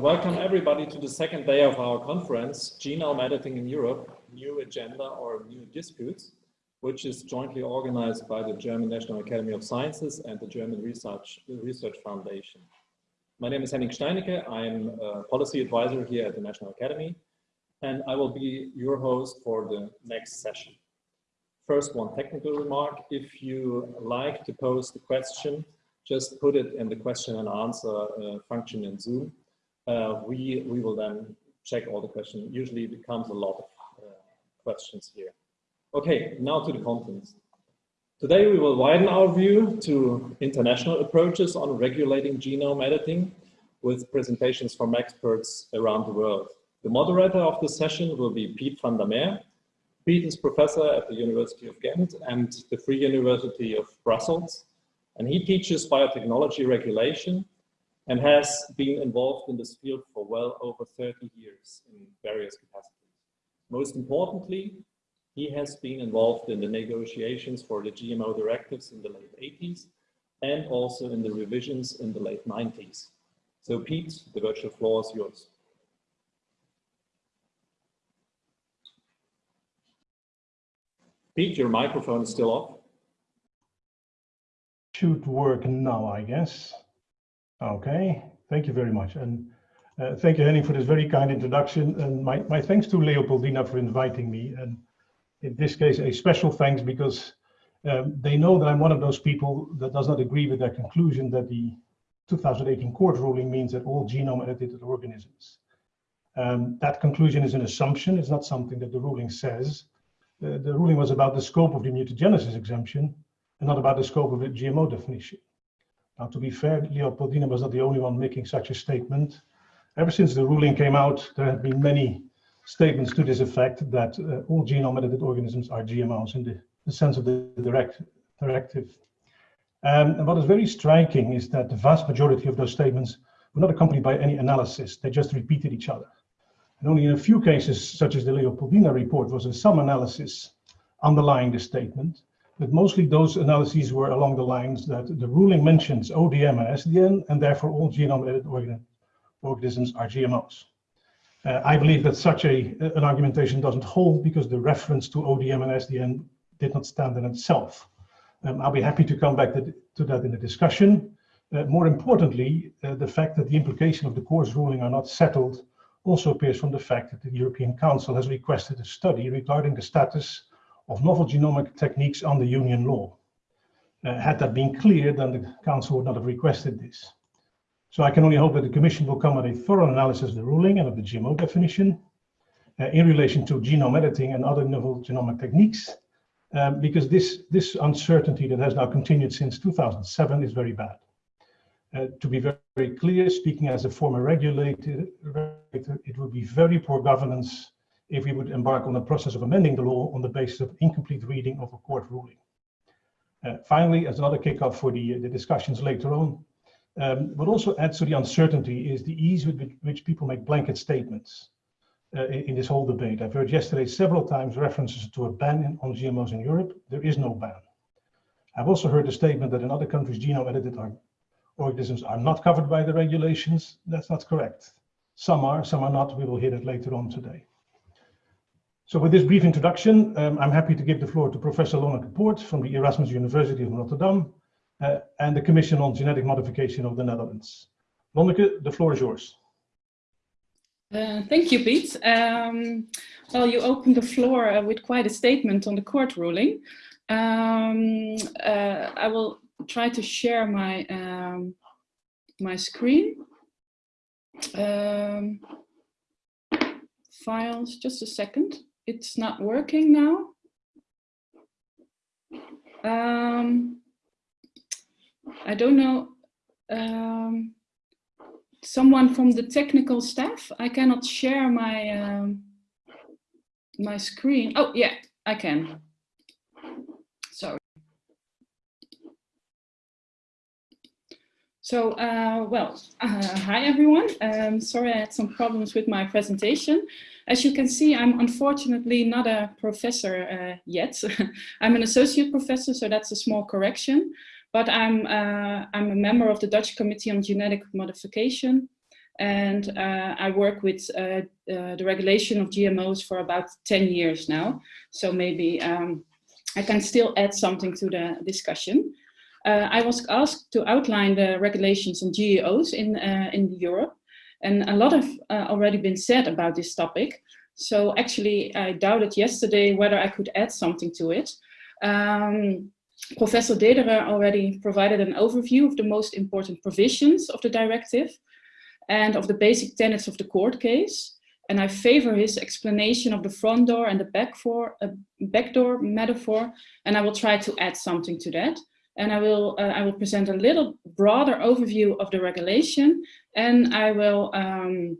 And welcome everybody to the second day of our conference, Genome Editing in Europe, New Agenda or New Disputes, which is jointly organized by the German National Academy of Sciences and the German Research, Research Foundation. My name is Henning Steinicke. I'm a policy advisor here at the National Academy, and I will be your host for the next session. First, one technical remark. If you like to pose the question, just put it in the question and answer uh, function in Zoom. Uh, we, we will then check all the questions. Usually it becomes a lot of uh, questions here. Okay, now to the contents. Today we will widen our view to international approaches on regulating genome editing with presentations from experts around the world. The moderator of the session will be Piet van der Meer. Piet is professor at the University of Ghent and the Free University of Brussels. And he teaches biotechnology regulation and has been involved in this field for well over 30 years in various capacities. Most importantly, he has been involved in the negotiations for the GMO directives in the late 80s and also in the revisions in the late 90s. So Piet, the virtual floor is yours. Piet, your microphone is still off. Should work now, I guess. Okay, thank you very much. And uh, thank you, Henning, for this very kind introduction. And my, my thanks to Leopoldina for inviting me. And in this case, a special thanks because um, they know that I'm one of those people that does not agree with their conclusion that the 2018 court ruling means that all genome edited organisms. Um, that conclusion is an assumption, it's not something that the ruling says. Uh, the ruling was about the scope of the mutagenesis exemption and not about the scope of the GMO definition. Now, to be fair, Leopoldina was not the only one making such a statement. Ever since the ruling came out, there have been many statements to this effect that uh, all genome edited organisms are GMOs in the, the sense of the direct directive. Um, and what is very striking is that the vast majority of those statements were not accompanied by any analysis. They just repeated each other. And only in a few cases, such as the Leopoldina report, was there some analysis underlying the statement. But mostly those analyses were along the lines that the ruling mentions ODM and SDN, and therefore all genome edited organ organisms are GMOs. Uh, I believe that such a, an argumentation doesn't hold because the reference to ODM and SDN did not stand in itself. Um, I'll be happy to come back to, to that in the discussion. Uh, more importantly, uh, the fact that the implication of the court's ruling are not settled also appears from the fact that the European Council has requested a study regarding the status of novel genomic techniques under union law. Uh, had that been clear, then the Council would not have requested this. So I can only hope that the Commission will come with a thorough analysis of the ruling and of the GMO definition uh, in relation to genome editing and other novel genomic techniques um, because this, this uncertainty that has now continued since 2007 is very bad. Uh, to be very, very, clear, speaking as a former regulator, it would be very poor governance if we would embark on the process of amending the law on the basis of incomplete reading of a court ruling. Uh, finally, as another kickoff for the, the discussions later on, um, what also adds to the uncertainty is the ease with which people make blanket statements uh, in this whole debate. I've heard yesterday several times references to a ban on GMOs in Europe. There is no ban. I've also heard the statement that in other countries genome edited organisms are not covered by the regulations. That's not correct. Some are, some are not. We will hear that later on today. So with this brief introduction, um, I'm happy to give the floor to Professor Lonneke Poort from the Erasmus University of Rotterdam uh, and the Commission on Genetic Modification of the Netherlands. Lonneke, the floor is yours. Uh, thank you, Piet. Um, well, you opened the floor uh, with quite a statement on the court ruling. Um, uh, I will try to share my um, my screen. Um, files, just a second. It's not working now. Um, I don't know. Um, someone from the technical staff. I cannot share my um, my screen. Oh yeah, I can. Sorry. So, uh, well, uh, hi everyone. Um, sorry I had some problems with my presentation. As you can see, I'm unfortunately not a professor uh, yet. I'm an associate professor, so that's a small correction but I'm, uh, I'm a member of the Dutch Committee on Genetic Modification. and uh, I work with uh, the regulation of GMOs for about 10 years now. So maybe um, I can still add something to the discussion. Uh, I was asked to outline the regulations on GEOs in, uh, in Europe, and a lot have uh, already been said about this topic. So actually, I doubted yesterday whether I could add something to it. Um, Professor Dederer already provided an overview of the most important provisions of the directive and of the basic tenets of the court case. And I favor his explanation of the front door and the back, for, uh, back door metaphor, and I will try to add something to that. And I will, uh, I will present a little broader overview of the regulation, and I will um,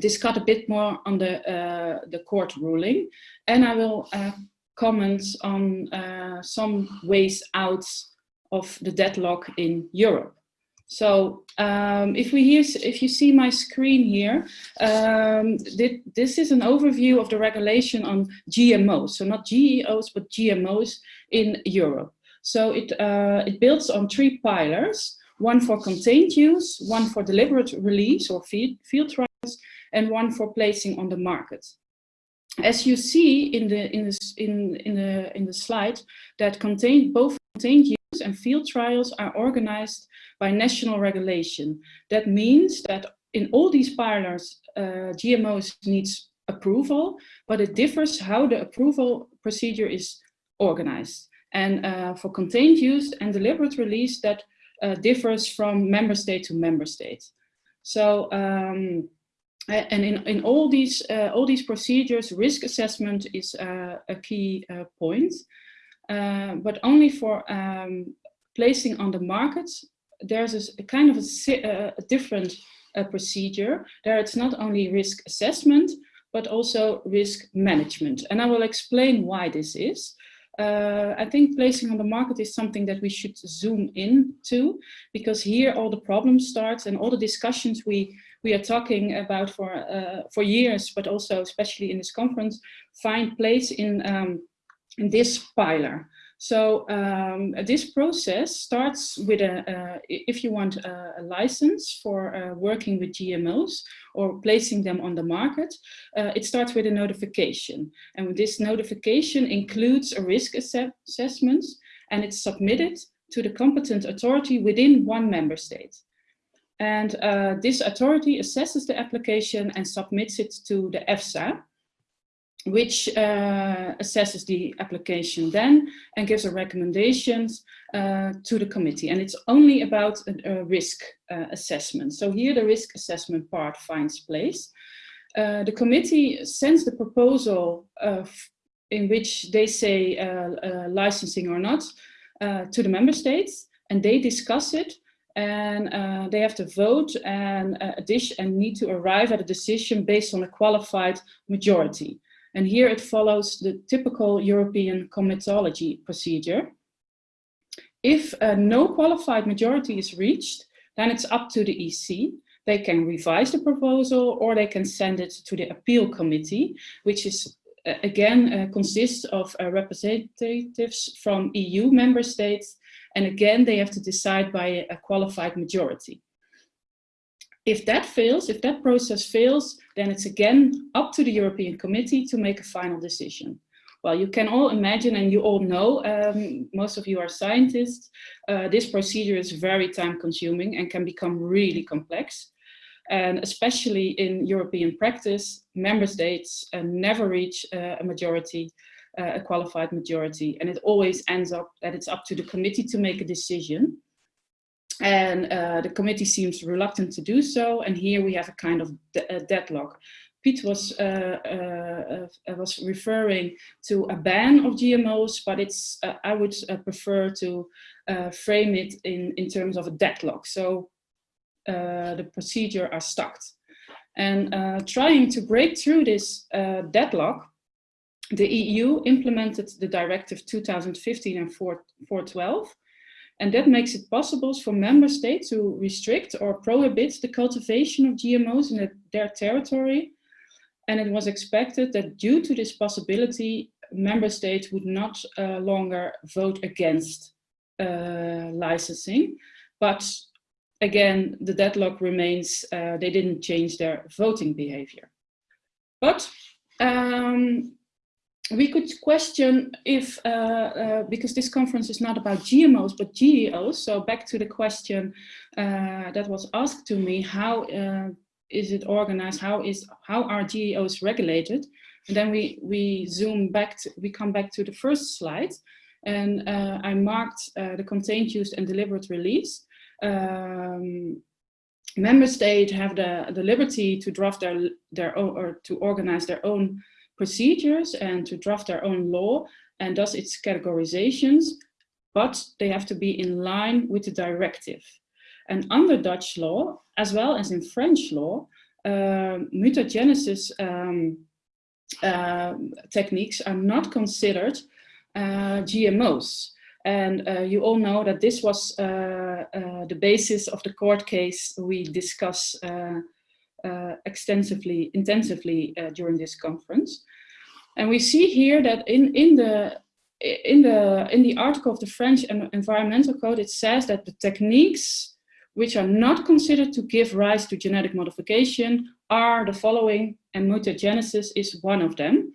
discuss a bit more on the, uh, the court ruling, and I will uh, comment on uh, some ways out of the deadlock in Europe. So um, if we hear, if you see my screen here, um, this is an overview of the regulation on GMOs. So not GEOs, but GMOs in Europe. So it, uh, it builds on three pillars, one for contained use, one for deliberate release or field, field trials, and one for placing on the market. As you see in the, in in, in the, in the slide, that contain, both contained use and field trials are organized by national regulation. That means that in all these pillars, uh, GMOs needs approval, but it differs how the approval procedure is organized. And uh, for contained use and deliberate release, that uh, differs from member state to member state. So, um, and in, in all these uh, all these procedures, risk assessment is uh, a key uh, point, uh, but only for um, placing on the market. There's a, a kind of a, a different procedure. There, it's not only risk assessment, but also risk management, and I will explain why this is. Uh, I think placing on the market is something that we should zoom in to because here all the problems start and all the discussions we we are talking about for uh, for years, but also especially in this conference, find place in um, in this pillar. So um, this process starts with a, uh, if you want a, a license for uh, working with GMOs or placing them on the market, uh, it starts with a notification. And this notification includes a risk assessment and it's submitted to the competent authority within one member state. And uh, this authority assesses the application and submits it to the EFSA, which uh, assesses the application then and gives a recommendations uh, to the committee. And it's only about a, a risk uh, assessment. So here the risk assessment part finds place. Uh, the committee sends the proposal in which they say uh, uh, licensing or not to the member states and they discuss it and uh, they have to vote and uh, and need to arrive at a decision based on a qualified majority. And here it follows the typical European comitology procedure. If uh, no qualified majority is reached, then it's up to the EC. They can revise the proposal or they can send it to the appeal committee, which is uh, again uh, consists of uh, representatives from EU member states. And again, they have to decide by a qualified majority. If that fails, if that process fails, then it's again up to the European Committee to make a final decision. Well, you can all imagine and you all know, um, most of you are scientists, uh, this procedure is very time consuming and can become really complex. And especially in European practice, member states uh, never reach uh, a majority, uh, a qualified majority. And it always ends up that it's up to the committee to make a decision. And uh, the committee seems reluctant to do so. And here we have a kind of de deadlock. Piet was, uh, uh, uh, was referring to a ban of GMOs, but it's, uh, I would uh, prefer to frame it in, in terms of a deadlock. So the procedure are stuck. And trying to break through this deadlock, the EU implemented the directive 2015 and 412, and that makes it possible for member states to restrict or prohibit the cultivation of GMOs in their territory. And it was expected that due to this possibility, member states would not uh, longer vote against uh, licensing, but again, the deadlock remains, uh, they didn't change their voting behavior. But um, we could question if, uh, uh, because this conference is not about GMOs, but GEOs. So back to the question uh, that was asked to me, how uh, is it organized? How is how are GEOs regulated? And then we, we zoom back, to, we come back to the first slide. And uh, I marked uh, the contained, used and deliberate release. Um, member states have the, the liberty to draft their, their own, or to organize their own procedures and to draft their own law and thus its categorizations, but they have to be in line with the directive. And under Dutch law, as well as in French law, uh, mutagenesis um, uh, techniques are not considered uh, GMOs. And uh, you all know that this was uh, uh, the basis of the court case we discuss uh, extensively, intensively uh, during this conference. And we see here that in, in, the, in, the, in the article of the French Environmental Code, it says that the techniques which are not considered to give rise to genetic modification are the following, and mutagenesis is one of them.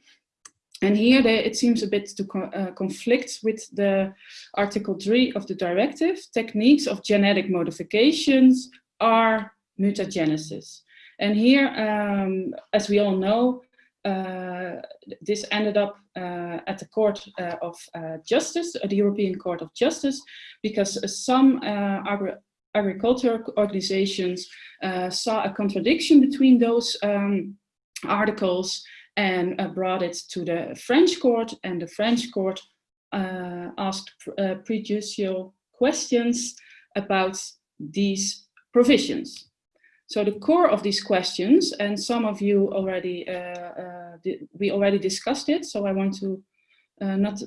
And here they, it seems a bit to co uh, conflict with the Article 3 of the directive. Techniques of genetic modifications are mutagenesis. And here, um, as we all know, uh, this ended up uh, at the Court uh, of uh, Justice, the European Court of Justice, because some uh, agri agricultural organizations uh, saw a contradiction between those um, articles and brought it to the French court, and the French court asked prejudicial questions about these provisions. So the core of these questions, and some of you already, uh, uh, we already discussed it, so I want to uh, not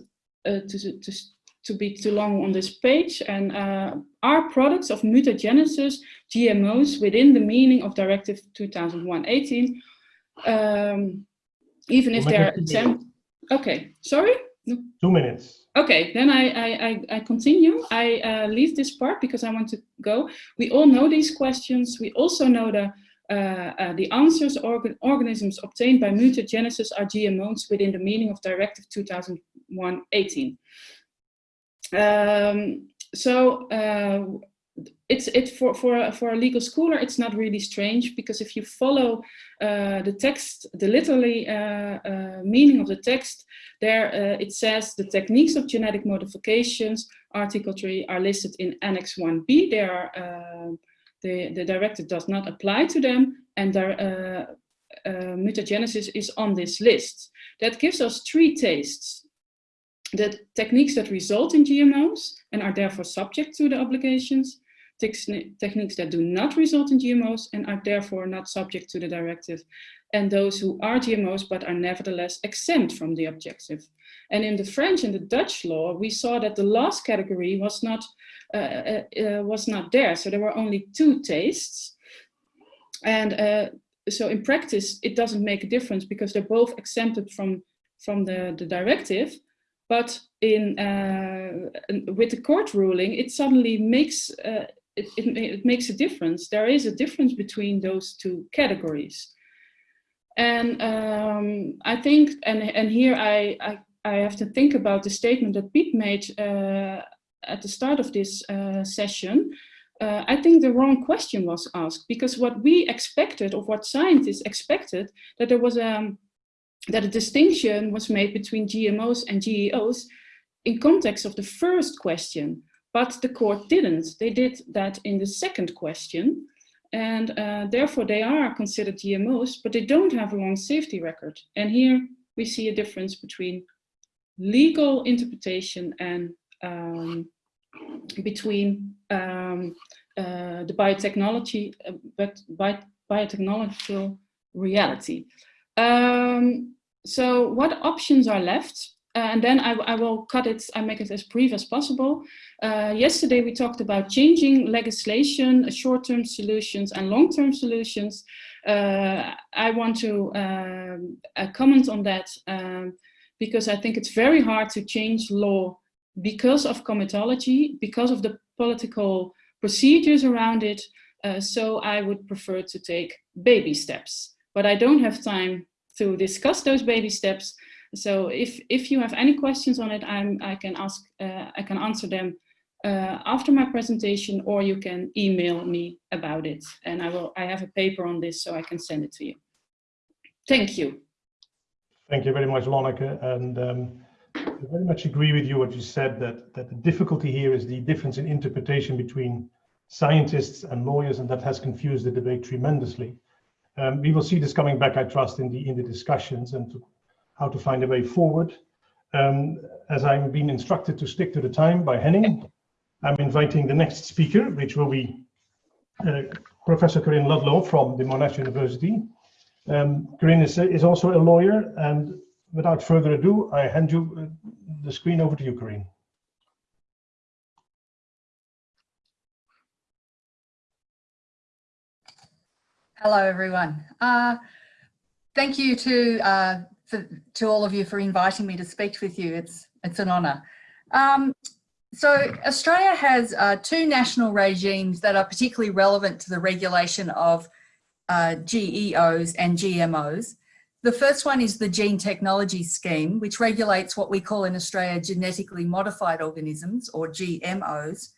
uh, to, to, to be too long on this page, and uh, are products of mutagenesis, GMOs, within the meaning of Directive 2001-18, um, even if they're exempt. Okay, sorry? Two minutes. Okay, then I, I, I, continue. I uh, leave this part because I want to go. We all know these questions. We also know the, uh, uh, the answers. Organ organisms obtained by mutagenesis are GMOs within the meaning of Directive 2001-18. Um, so uh, it's it for for for a legal scholar it's not really strange because if you follow uh, the text the literally uh, uh, meaning of the text there uh, it says the techniques of genetic modifications article 3 are listed in annex 1b they are uh, the the directive does not apply to them and their uh, mutagenesis is on this list. That gives us three tastes. The techniques that result in GMOs and are therefore subject to the obligations techniques that do not result in GMOs and are therefore not subject to the directive, and those who are GMOs but are nevertheless exempt from the objective. And in the French and the Dutch law, we saw that the last category was not, uh, uh, uh, was not there. So there were only two tastes. And uh, so in practice, it doesn't make a difference because they're both exempted from, from the, the directive. But in, uh, with the court ruling, it suddenly makes it, it, it makes a difference. There is a difference between those two categories. And um, I think, and, and here I, I, I, have to think about the statement that Piet made uh, at the start of this uh, session. Uh, I think the wrong question was asked because what we expected, or what scientists expected, that there was a, um, that a distinction was made between GMOs and GEOs in context of the first question. But the court didn't. They did that in the second question. And uh, therefore they are considered GMOs, but they don't have a long safety record. And here we see a difference between legal interpretation and um, between um, uh, the biotechnology, uh, but bi biotechnological reality. Um, so what options are left? Uh, and then I, I, will cut it, I make it as brief as possible. Uh, yesterday we talked about changing legislation, uh, short-term solutions and long-term solutions. Uh, I want to um, comment on that um, because I think it's very hard to change law because of comitology, because of the political procedures around it. Uh, so I would prefer to take baby steps, but I don't have time to discuss those baby steps. So if, if you have any questions on it, I'm, I can ask, uh, I can answer them uh, after my presentation, or you can email me about it. And I will, I have a paper on this, so I can send it to you. Thank you. Thank you very much, Lonneke. And um, I very much agree with you what you said, that, that the difficulty here is the difference in interpretation between scientists and lawyers, and that has confused the debate tremendously. Um, we will see this coming back, I trust, in the in the discussions and to, how to find a way forward. Um, as I'm being instructed to stick to the time by Henning, I'm inviting the next speaker, which will be uh, Professor Karinne Ludlow from the Monash University. Um, Karinne is, is also a lawyer, and without further ado, I hand you uh, the screen over to you, Karinne. Hello, everyone. Uh, thank you to uh, for, to all of you for inviting me to speak with you. It's it's an honour. Um, so Australia has uh, two national regimes that are particularly relevant to the regulation of uh, GEOs and GMOs. The first one is the Gene Technology Scheme, which regulates what we call in Australia genetically modified organisms or GMOs,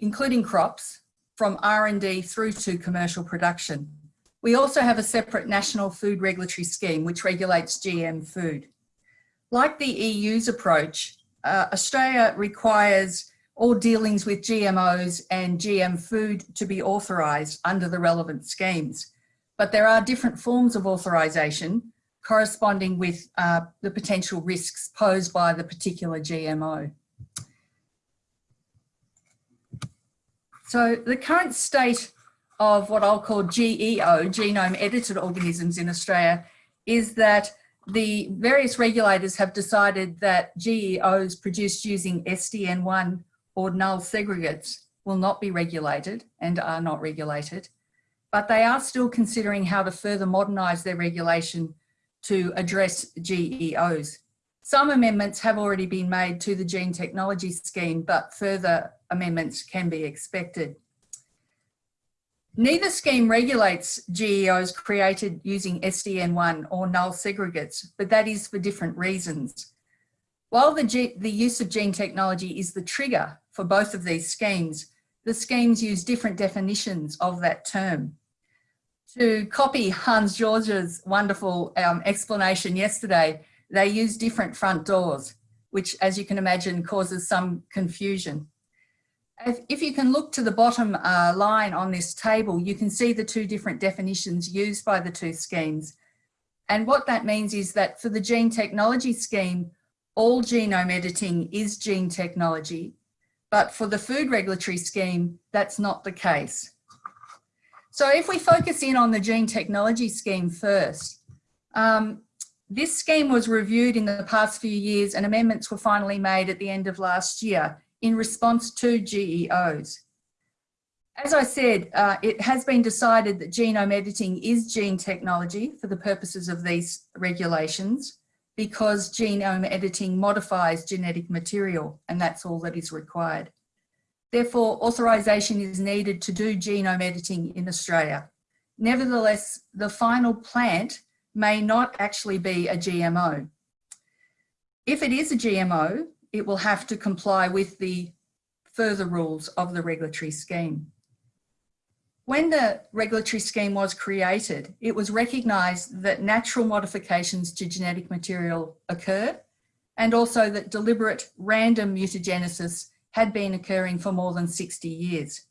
including crops, from R&D through to commercial production. We also have a separate national food regulatory scheme which regulates GM food. Like the EU's approach, uh, Australia requires all dealings with GMOs and GM food to be authorised under the relevant schemes. But there are different forms of authorisation corresponding with uh, the potential risks posed by the particular GMO. So the current state of what I'll call GEO, genome edited organisms in Australia, is that the various regulators have decided that GEOs produced using SDN1 or null segregates will not be regulated and are not regulated, but they are still considering how to further modernise their regulation to address GEOs. Some amendments have already been made to the gene technology scheme, but further amendments can be expected. Neither scheme regulates GEOs created using SDN1 or null segregates, but that is for different reasons. While the, the use of gene technology is the trigger for both of these schemes, the schemes use different definitions of that term. To copy Hans George's wonderful um, explanation yesterday, they use different front doors, which as you can imagine causes some confusion. If, if you can look to the bottom uh, line on this table, you can see the two different definitions used by the two schemes. And what that means is that for the gene technology scheme, all genome editing is gene technology, but for the food regulatory scheme, that's not the case. So if we focus in on the gene technology scheme first, um, this scheme was reviewed in the past few years and amendments were finally made at the end of last year in response to GEOs. As I said, uh, it has been decided that genome editing is gene technology for the purposes of these regulations because genome editing modifies genetic material and that's all that is required. Therefore, authorisation is needed to do genome editing in Australia. Nevertheless, the final plant may not actually be a GMO. If it is a GMO, it will have to comply with the further rules of the regulatory scheme. When the regulatory scheme was created, it was recognised that natural modifications to genetic material occur and also that deliberate random mutagenesis had been occurring for more than 60 years.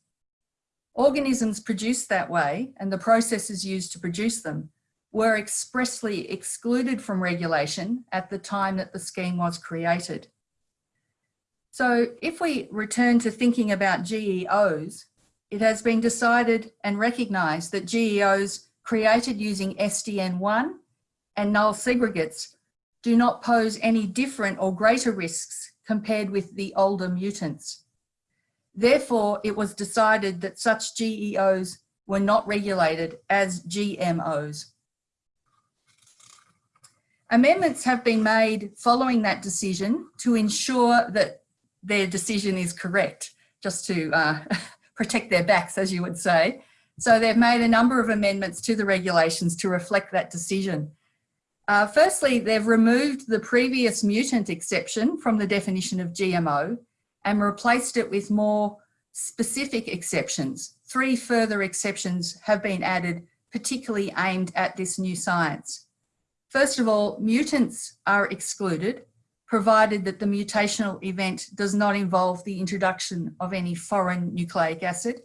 Organisms produced that way and the processes used to produce them were expressly excluded from regulation at the time that the scheme was created. So if we return to thinking about GEOs, it has been decided and recognised that GEOs created using SDN1 and null segregates do not pose any different or greater risks compared with the older mutants. Therefore, it was decided that such GEOs were not regulated as GMOs. Amendments have been made following that decision to ensure that their decision is correct, just to uh, protect their backs, as you would say. So they've made a number of amendments to the regulations to reflect that decision. Uh, firstly, they've removed the previous mutant exception from the definition of GMO and replaced it with more specific exceptions. Three further exceptions have been added, particularly aimed at this new science. First of all, mutants are excluded, provided that the mutational event does not involve the introduction of any foreign nucleic acid.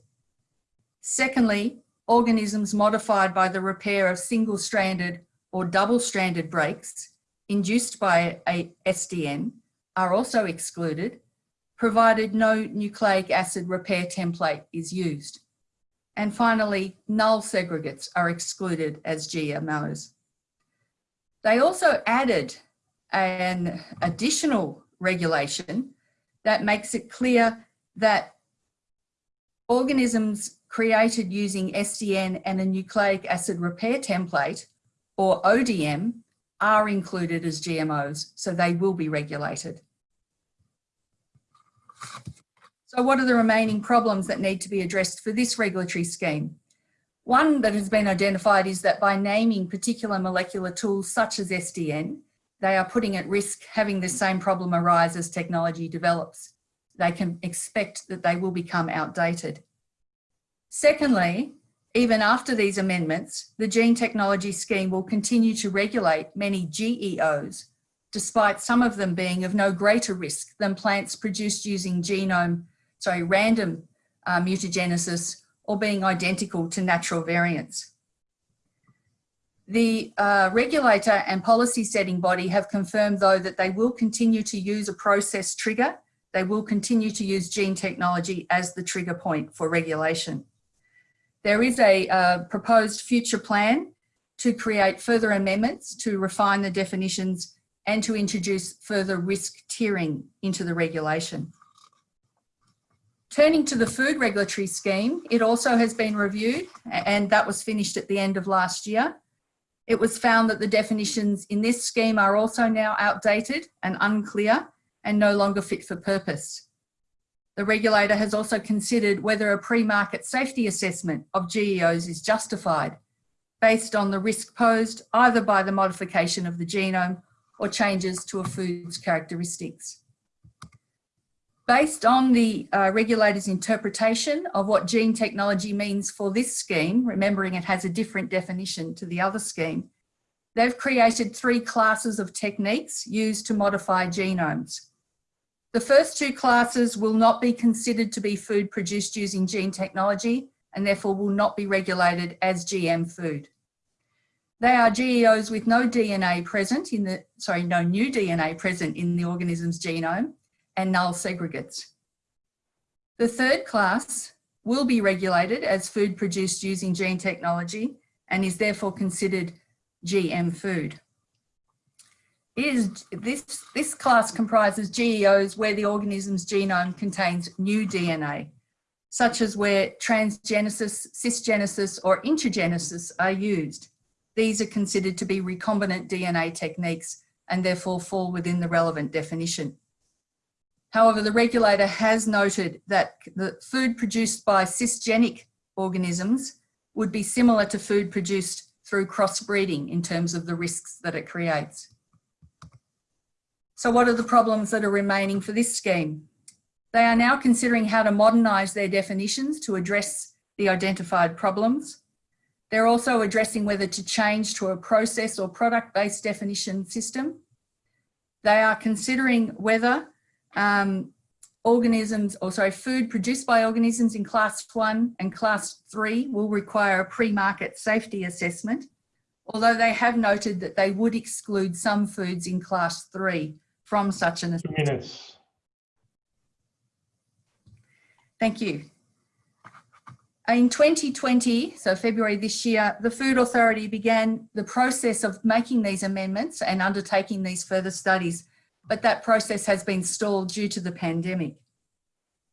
Secondly, organisms modified by the repair of single-stranded or double-stranded breaks induced by a SDN are also excluded, provided no nucleic acid repair template is used. And finally, null segregates are excluded as GMOs. They also added an additional regulation that makes it clear that organisms created using SDN and a nucleic acid repair template or ODM are included as GMOs, so they will be regulated. So what are the remaining problems that need to be addressed for this regulatory scheme? One that has been identified is that by naming particular molecular tools such as SDN, they are putting at risk having the same problem arise as technology develops. They can expect that they will become outdated. Secondly, even after these amendments, the gene technology scheme will continue to regulate many GEOs, despite some of them being of no greater risk than plants produced using genome, sorry, random uh, mutagenesis or being identical to natural variants. The uh, regulator and policy setting body have confirmed though that they will continue to use a process trigger. They will continue to use gene technology as the trigger point for regulation. There is a uh, proposed future plan to create further amendments to refine the definitions and to introduce further risk tiering into the regulation. Turning to the food regulatory scheme, it also has been reviewed and that was finished at the end of last year. It was found that the definitions in this scheme are also now outdated and unclear and no longer fit for purpose. The regulator has also considered whether a pre-market safety assessment of GEOs is justified based on the risk posed either by the modification of the genome or changes to a food's characteristics. Based on the uh, regulator's interpretation of what gene technology means for this scheme, remembering it has a different definition to the other scheme, they've created three classes of techniques used to modify genomes. The first two classes will not be considered to be food produced using gene technology and therefore will not be regulated as GM food. They are GEOs with no DNA present in the, sorry, no new DNA present in the organism's genome and null segregates. The third class will be regulated as food produced using gene technology and is therefore considered GM food is this, this class comprises GEOs where the organism's genome contains new DNA, such as where transgenesis, cisgenesis or intergenesis are used. These are considered to be recombinant DNA techniques and therefore fall within the relevant definition. However, the regulator has noted that the food produced by cisgenic organisms would be similar to food produced through crossbreeding in terms of the risks that it creates. So what are the problems that are remaining for this scheme? They are now considering how to modernise their definitions to address the identified problems. They're also addressing whether to change to a process or product-based definition system. They are considering whether um, organisms, or sorry, food produced by organisms in class one and class three will require a pre-market safety assessment, although they have noted that they would exclude some foods in class three from such an assessment. minutes. Thank you. In 2020, so February this year, the Food Authority began the process of making these amendments and undertaking these further studies, but that process has been stalled due to the pandemic.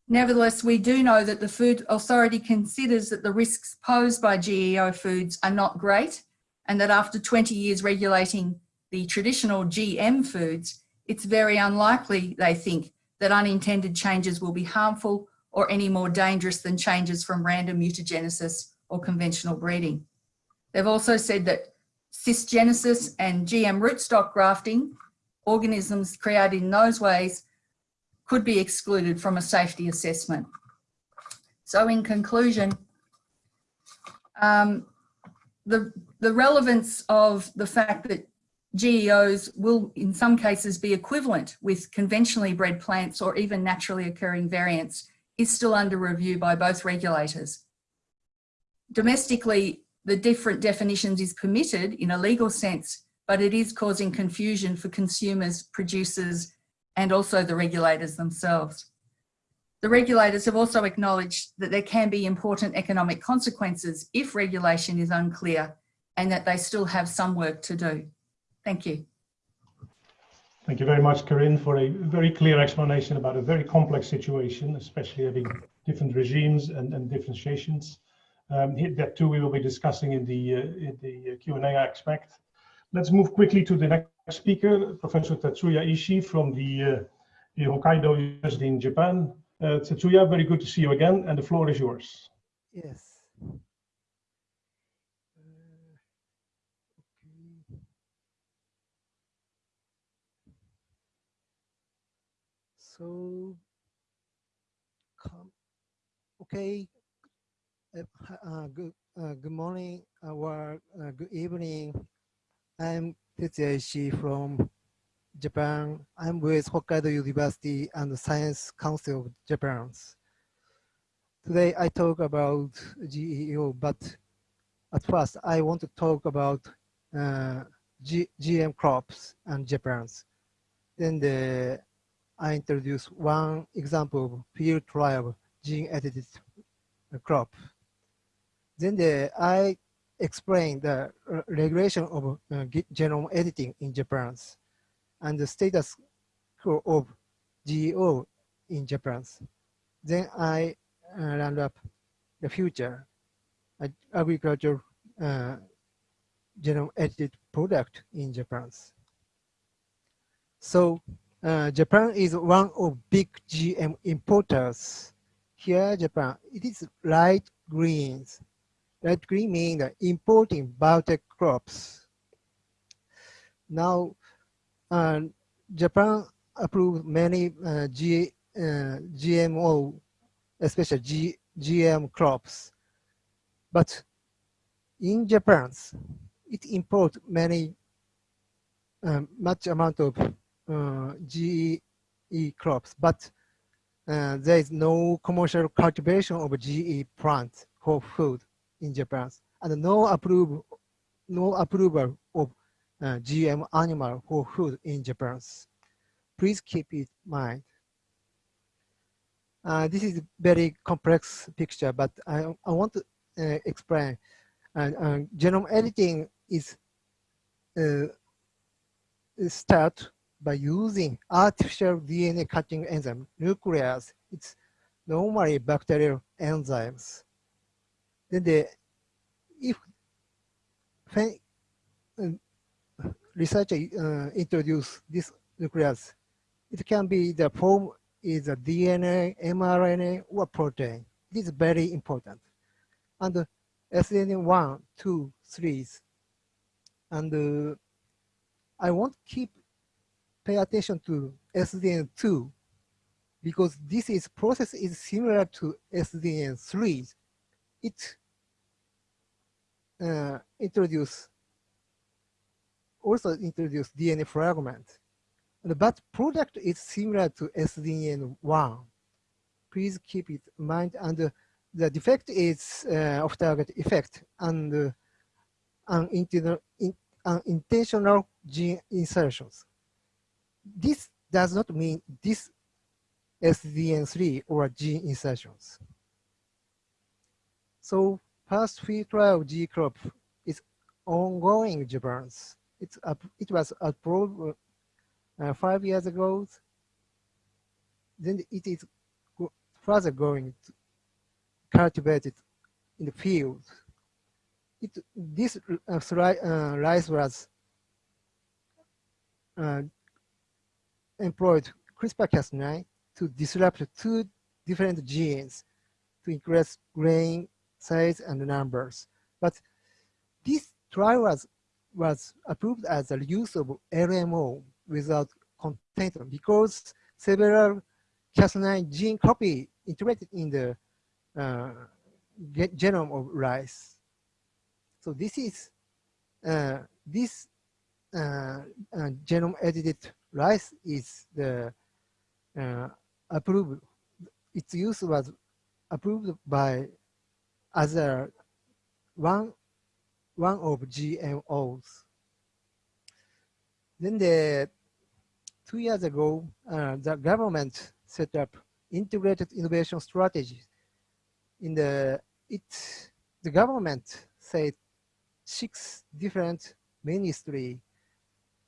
Nevertheless, we do know that the Food Authority considers that the risks posed by GEO foods are not great and that after 20 years regulating the traditional GM foods, it's very unlikely, they think, that unintended changes will be harmful or any more dangerous than changes from random mutagenesis or conventional breeding. They've also said that cisgenesis and GM rootstock grafting, organisms created in those ways, could be excluded from a safety assessment. So in conclusion, um, the, the relevance of the fact that GEOs will in some cases be equivalent with conventionally bred plants or even naturally occurring variants is still under review by both regulators. Domestically, the different definitions is permitted in a legal sense, but it is causing confusion for consumers, producers, and also the regulators themselves. The regulators have also acknowledged that there can be important economic consequences if regulation is unclear and that they still have some work to do. Thank you. Thank you very much, Karinne, for a very clear explanation about a very complex situation, especially having different regimes and, and differentiations. Um, that too we will be discussing in the, uh, the Q&A aspect. Let's move quickly to the next speaker, Professor Tetsuya Ishii from the, uh, the Hokkaido University in Japan. Uh, Tetsuya, very good to see you again, and the floor is yours. Yes. So, come, okay. Uh, uh, good, uh, good morning or uh, good evening. I'm Tetsuya Ishii from Japan. I'm with Hokkaido University and the Science Council of Japan. Today I talk about GEO, but at first I want to talk about uh, G GM crops and Japan's. Then the I introduce one example of field trial gene edited crop. Then the, I explain the regulation of uh, genome editing in Japan and the status quo of GEO in Japan. Then I uh, round up the future uh, agriculture uh, genome edited product in Japan. So uh, Japan is one of big GM importers. Here, Japan, it is light greens. Light green means importing biotech crops. Now, uh, Japan approved many uh, G, uh, GMO, especially G, GM crops. But in Japan, it imports many, um, much amount of uh, GE crops, but uh, there is no commercial cultivation of GE plants for food in Japan, and no approval, no approval of uh, GM animal for food in Japan. Please keep it in mind. Uh, this is very complex picture, but I, I want to uh, explain. Uh, genome editing is start by using artificial DNA cutting enzyme, nuclease, it's normally bacterial enzymes. Then the, if when, researcher uh, introduce this nuclease, it can be the form is a DNA, mRNA, or protein. This is very important. And uh, SN1, 2, 3, and uh, I want to keep pay attention to SDN2 because this is process is similar to SDN3. It uh, introduce also introduce DNA fragment, but product is similar to SDN1. Please keep it in mind. And the defect is uh, off-target effect and uh, unintentional gene insertions this does not mean this SDN3 or gene insertions. So first field trial G crop is ongoing in Japan. It's up, it was approved uh, five years ago. Then it is further going to cultivated in the field. It, this uh, uh, rice was uh, employed CRISPR-Cas9 to disrupt two different genes to increase grain size and numbers. But this trial was, was approved as a use of LMO without content because several Cas9 gene copy integrated in the uh, genome of rice. So this is uh, this uh, uh, genome edited rice is the uh, approved. Its use was approved by other one one of GMOs. Then the two years ago, uh, the government set up integrated innovation strategies. In the it, the government said six different ministry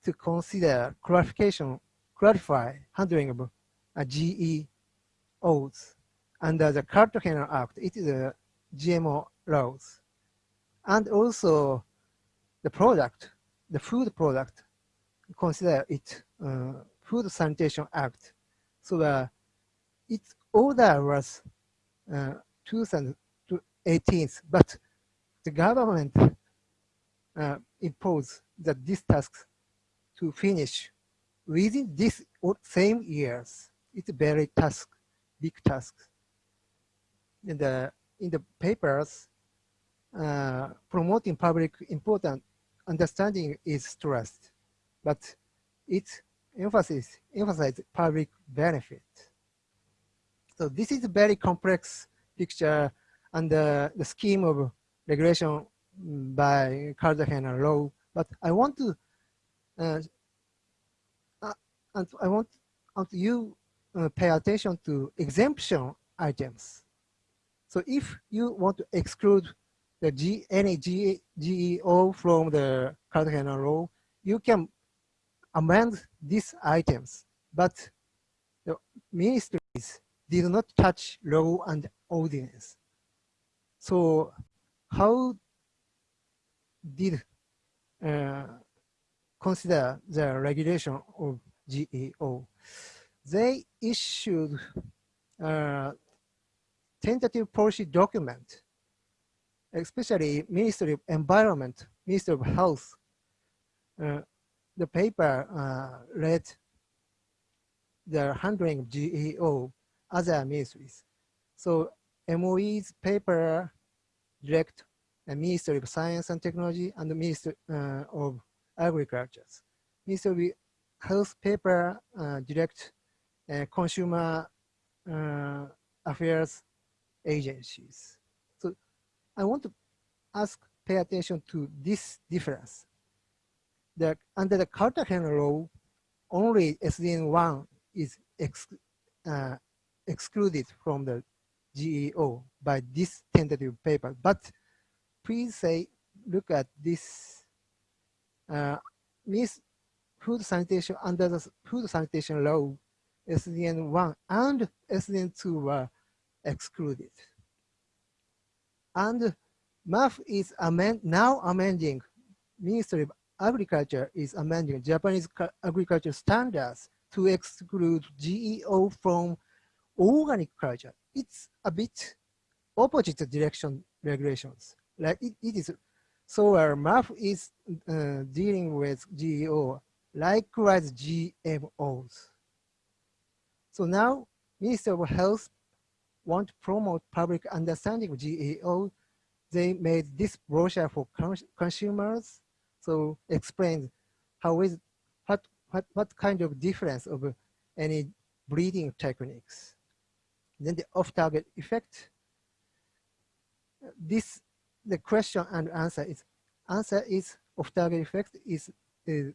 to consider clarification, clarify handling of uh, GEOs under the Cartagena Act. It is a GMO laws. And also the product, the food product, consider it uh, Food Sanitation Act. So the its order was uh, 2018, but the government uh, imposed that this task to finish within this same years. It's very task, big task. In the in the papers, uh, promoting public important understanding is stressed, but its emphasis emphasizes public benefit. So this is a very complex picture and the, scheme of regulation by Cartagena law. But I want to, uh, uh, and I want, want you uh, pay attention to exemption items. So if you want to exclude the G, any G, GEO from the Cartagena law, you can amend these items, but the ministries did not touch law and ordinance. So how did uh, consider the regulation of GEO? They issued a tentative policy document, especially Ministry of Environment, Ministry of Health. Uh, the paper uh, read the handling of GEO other ministries. So MOE's paper direct the Ministry of Science and Technology and the Ministry uh, of Agriculture. Ministry of Health paper uh, direct uh, consumer uh, affairs agencies. So I want to ask, pay attention to this difference. The, under the Cartagena law, only SDN1 is ex, uh, excluded from the GEO by this tentative paper. But please say, look at this uh, food sanitation under the food sanitation law, SDN 1 and SDN 2 were excluded. And MAFF is amend, now amending, Ministry of Agriculture is amending Japanese agriculture standards to exclude GEO from organic culture. It's a bit opposite direction regulations. Like it, it is, so our MAFF is uh, dealing with GEO, likewise GMOs. So now Minister of Health want to promote public understanding of GEO. They made this brochure for cons consumers. So explain how is what what what kind of difference of any breeding techniques. Then the off-target effect. This the question and answer is answer is off-target effect is is,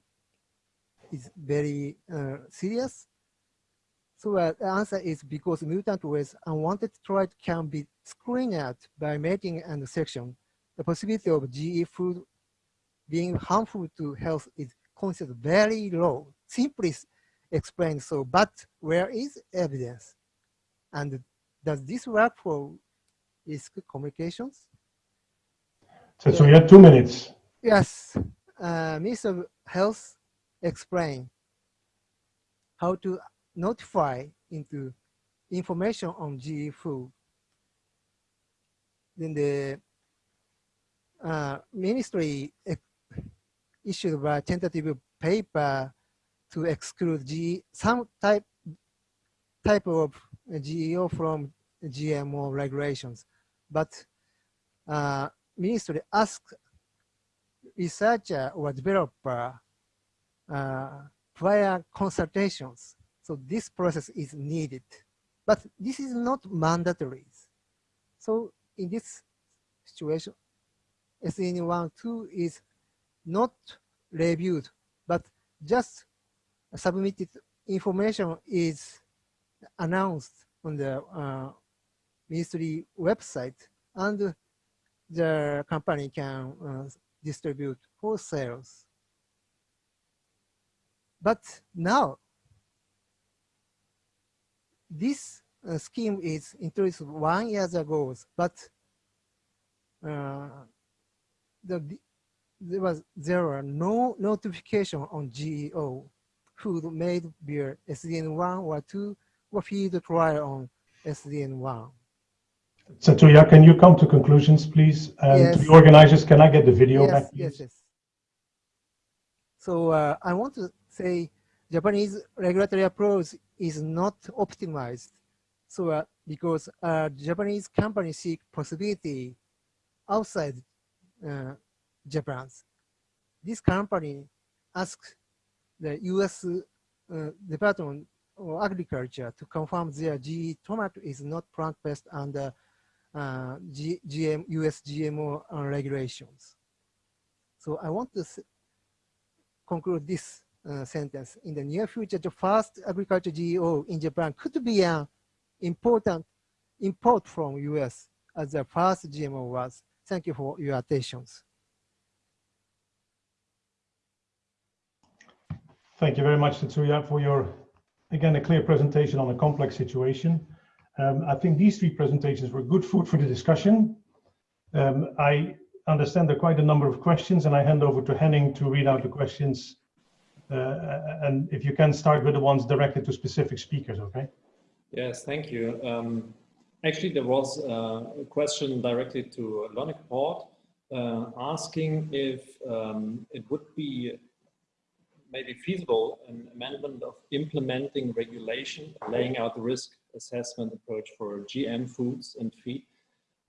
is very uh, serious. So uh, the answer is because mutant with unwanted trait can be screened out by mating and section. The possibility of GE food being harmful to health is considered very low. Simply explained so, but where is evidence? And does this work for risk communications? So, so you have two minutes. Yes, uh, Minister of Health explain how to notify into information on GE food. Then the uh, ministry issued a tentative paper to exclude G, some type type of GEO from GMO regulations, but uh, ministry asked researcher or developer uh, prior consultations. So this process is needed, but this is not mandatory. So in this situation, SN1, 2 is not reviewed, but just submitted information is announced on the uh, ministry website and the company can uh, distribute for sales. But now, this uh, scheme is introduced one year ago, but uh, the, there was there were no notification on GEO food made via SDN1 or 2 or field trial on SDN1. Tetsuya, can you come to conclusions, please? And Yes. to the organizers, can I get the video yes, back, yes, yes. So uh, I want to say Japanese regulatory approach is not optimized. So uh, because uh, Japanese companies seek possibility outside uh, Japan's. This company asked the U.S. Uh, Department of Agriculture to confirm their GE tomato is not plant-based under uh, GM, US GMO regulations. So I want to conclude this uh, sentence. In the near future, the first agriculture GEO in Japan could be an important import from US as the first GMO was. Thank you for your attention. Thank you very much, Tetsuya, for your, again, a clear presentation on a complex situation. Um, I think these three presentations were good food for the discussion. Um, I understand there are quite a number of questions, and I hand over to Henning to read out the questions. Uh, and if you can start with the ones directed to specific speakers, okay? Yes, thank you. Um, actually, there was uh, a question directly to Lonneke Poort uh, asking if um, it would be maybe feasible an amendment of implementing regulation, laying out the risk assessment approach for GM foods and feed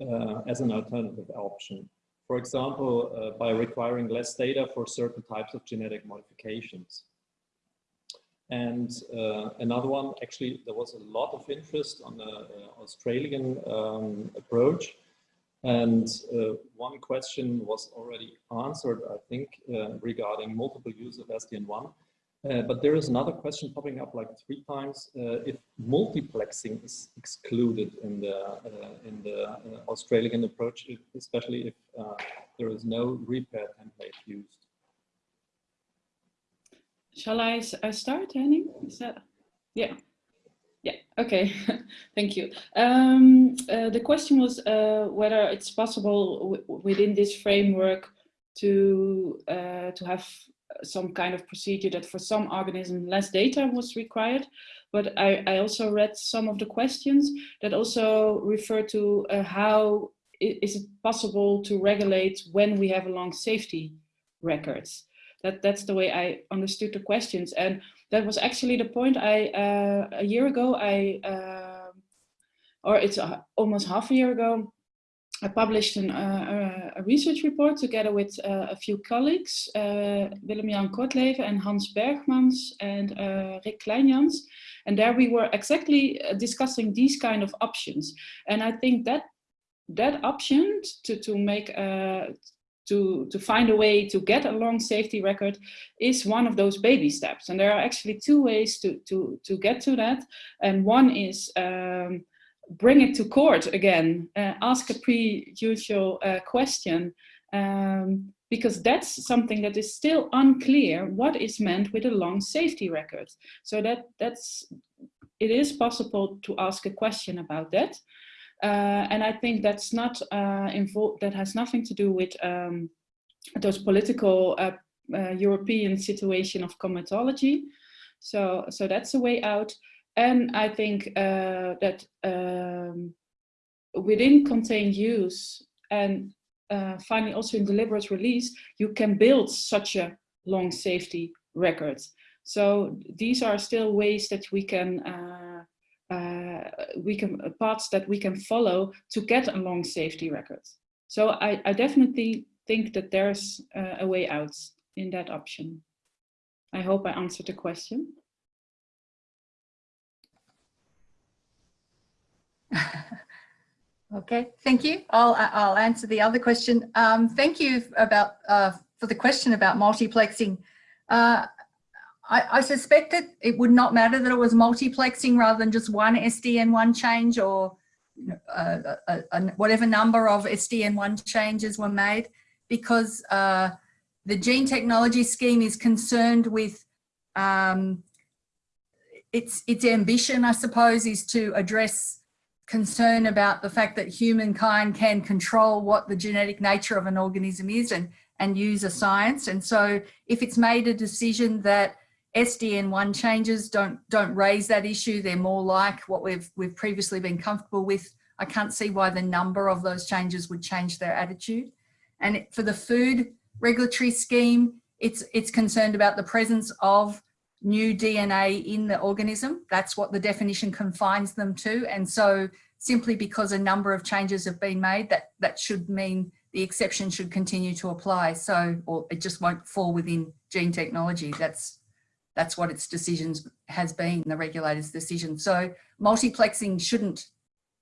uh, as an alternative option. For example, uh, by requiring less data for certain types of genetic modifications. And uh, another one, actually, there was a lot of interest on the uh, Australian um, approach. And uh, one question was already answered, I think, uh, regarding multiple use of SDN1. Uh, but there is another question popping up like three times, uh, if multiplexing is excluded in the, uh, in the uh, Australian approach, especially if uh, there is no repair template used. Shall I, I start, Henning? Is that? Yeah. Yeah, okay, thank you. Um, the question was whether it's possible within this framework to, to have some kind of procedure that for some organism less data was required. But I, I also read some of the questions that also refer to uh, how is it possible to regulate when we have long safety records. That, that's the way I understood the questions. And that was actually the point I, uh, a year ago, I, uh, or it's a, almost half a year ago, I published an, uh, a research report together with uh, a few colleagues, uh, Willem-Jan Kortleven and Hans Bergmans and uh, Rick Kleinjans. And there we were exactly uh, discussing these kind of options. And I think that that option to, to make uh, to, to find a way to get a long safety record is one of those baby steps. And there are actually two ways to, to, to get to that. And one is um, bring it to court again, uh, ask a pre-judicial uh, question, um, because that's something that is still unclear what is meant with a long safety record. So that that's it is possible to ask a question about that. Uh, and I think that's not uh, involved, that has nothing to do with um, those political uh, uh, European situation of comitology. So, so that's a way out. And I think uh, that um, within contained use and uh, finally also in deliberate release, you can build such a long safety record. So these are still ways that we can uh, uh, we can uh, paths that we can follow to get a long safety record. So I, I definitely think that there's uh, a way out in that option. I hope I answered the question. Okay, thank you. I'll, I'll answer the other question. Um, thank you about uh, for the question about multiplexing. Uh, I, I suspect that it would not matter that it was multiplexing rather than just one SDN1 change or uh, whatever number of SDN1 changes were made because uh, the gene technology scheme is concerned with um, its, its ambition, I suppose, is to address concern about the fact that humankind can control what the genetic nature of an organism is and, and use a science. And so if it's made a decision that SDN1 changes don't don't raise that issue. They're more like what we've we've previously been comfortable with. I can't see why the number of those changes would change their attitude. And for the food regulatory scheme, it's it's concerned about the presence of new DNA in the organism. That's what the definition confines them to. And so simply because a number of changes have been made, that that should mean the exception should continue to apply. So, or it just won't fall within gene technology. That's that's what its decisions has been, the regulator's decision. So multiplexing shouldn't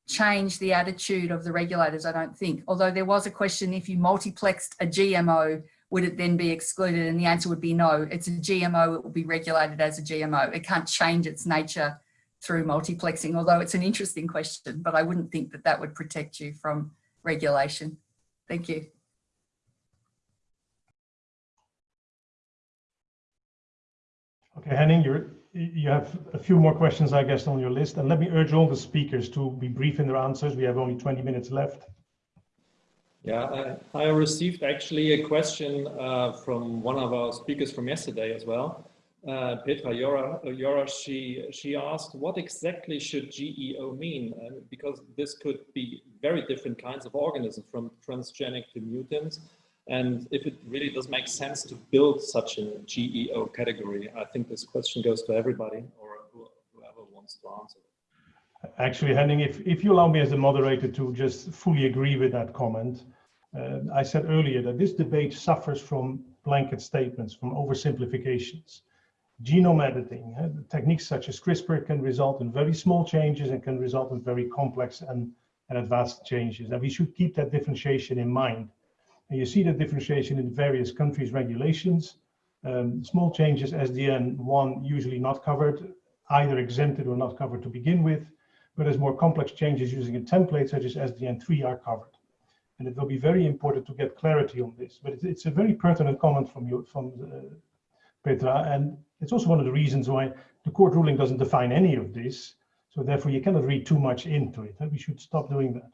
change the attitude of the regulators, I don't think. Although there was a question, if you multiplexed a GMO, would it then be excluded? And the answer would be no, it's a GMO, it will be regulated as a GMO. It can't change its nature through multiplexing, although it's an interesting question, but I wouldn't think that that would protect you from regulation. Thank you. Okay, Henning, you're, you have a few more questions, I guess, on your list. And let me urge all the speakers to be brief in their answers. We have only 20 minutes left. Yeah, I, I received actually a question uh, from one of our speakers from yesterday as well. Uh, Petra Yora, Yora she, she asked, what exactly should GEO mean? Uh, because this could be very different kinds of organisms, from transgenic to mutants and if it really does make sense to build such a GEO category. I think this question goes to everybody or whoever wants to answer. Actually, Henning, if, if you allow me as a moderator to just fully agree with that comment, uh, I said earlier that this debate suffers from blanket statements, from oversimplifications. Genome editing, uh, techniques such as CRISPR can result in very small changes and can result in very complex and, and advanced changes. And we should keep that differentiation in mind. And you see the differentiation in various countries' regulations. Um, small changes, SDN1 usually not covered, either exempted or not covered to begin with, but as more complex changes using a template such as SDN3 are covered. And it will be very important to get clarity on this. But it's, it's a very pertinent comment from you, from uh, Petra, and it's also one of the reasons why the court ruling doesn't define any of this. So therefore, you cannot read too much into it. We should stop doing that.